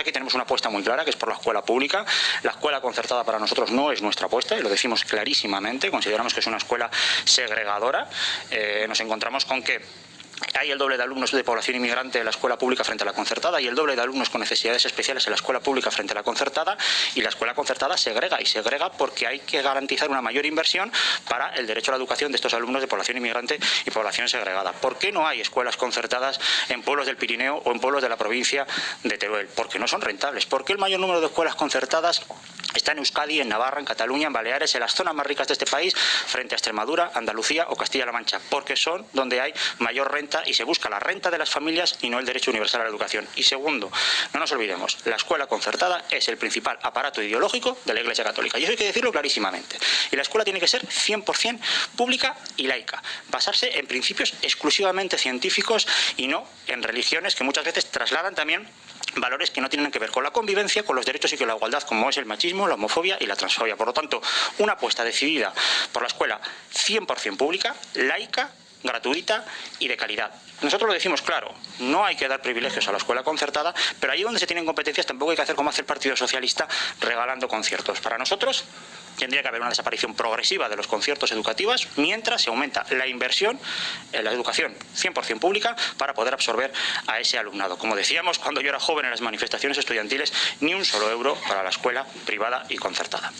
Aquí tenemos una apuesta muy clara, que es por la escuela pública. La escuela concertada para nosotros no es nuestra apuesta, y lo decimos clarísimamente. Consideramos que es una escuela segregadora. Eh, nos encontramos con que hay el doble de alumnos de población inmigrante en la escuela pública frente a la concertada y el doble de alumnos con necesidades especiales en la escuela pública frente a la concertada y la escuela concertada segrega y segrega porque hay que garantizar una mayor inversión para el derecho a la educación de estos alumnos de población inmigrante y población segregada. ¿Por qué no hay escuelas concertadas en pueblos del Pirineo o en pueblos de la provincia de Teruel? Porque no son rentables. ¿Por qué el mayor número de escuelas concertadas está en Euskadi, en Navarra, en Cataluña, en Baleares, en las zonas más ricas de este país, frente a Extremadura, Andalucía o Castilla-La Mancha, porque son donde hay mayor renta y se busca la renta de las familias y no el derecho universal a la educación. Y segundo, no nos olvidemos, la escuela concertada es el principal aparato ideológico de la Iglesia Católica. Y eso hay que decirlo clarísimamente. Y la escuela tiene que ser 100% pública y laica, basarse en principios exclusivamente científicos y no en religiones que muchas veces trasladan también valores que no tienen que ver con la convivencia, con los derechos y con la igualdad, como es el machismo, la homofobia y la transfobia. Por lo tanto, una apuesta decidida por la escuela 100% pública, laica, gratuita y de calidad. Nosotros lo decimos claro, no hay que dar privilegios a la escuela concertada, pero allí donde se tienen competencias tampoco hay que hacer como hace el Partido Socialista regalando conciertos. Para nosotros tendría que haber una desaparición progresiva de los conciertos educativos mientras se aumenta la inversión en la educación 100% pública para poder absorber a ese alumnado. Como decíamos cuando yo era joven en las manifestaciones estudiantiles, ni un solo euro para la escuela privada y concertada.